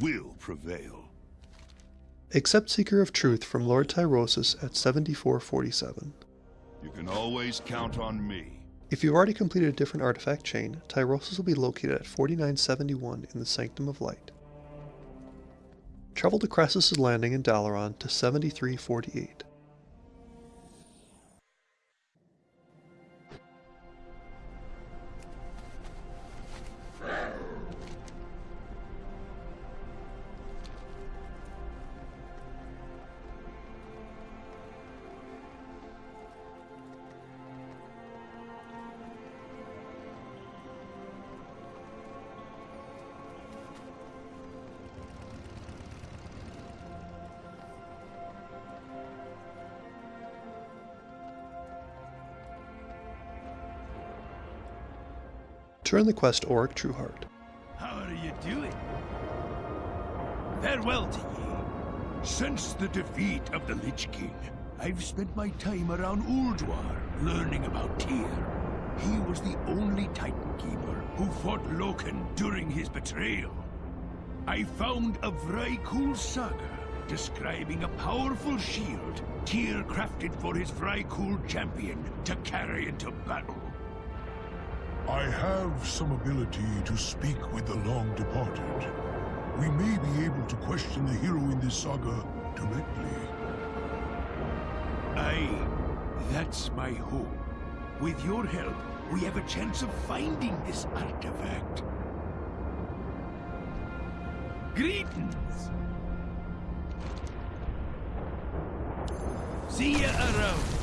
will prevail. Accept Seeker of Truth from Lord Tyrosus at 7447. You can always count on me. If you've already completed a different artifact chain, Tyrosus will be located at 4971 in the Sanctum of Light. Travel to Krasus' landing in Dalaran to 7348. Turn the quest Orik Trueheart. How are you doing? Farewell to ye. Since the defeat of the Lich King, I've spent my time around Ulduar, learning about Tyr. He was the only Titan Keeper who fought Loken during his betrayal. I found a Vrykul saga describing a powerful shield Tyr crafted for his Vrykul champion to carry into battle. I have some ability to speak with the long departed. We may be able to question the hero in this saga directly. Aye, that's my hope. With your help, we have a chance of finding this artifact. Greetings! See ya around.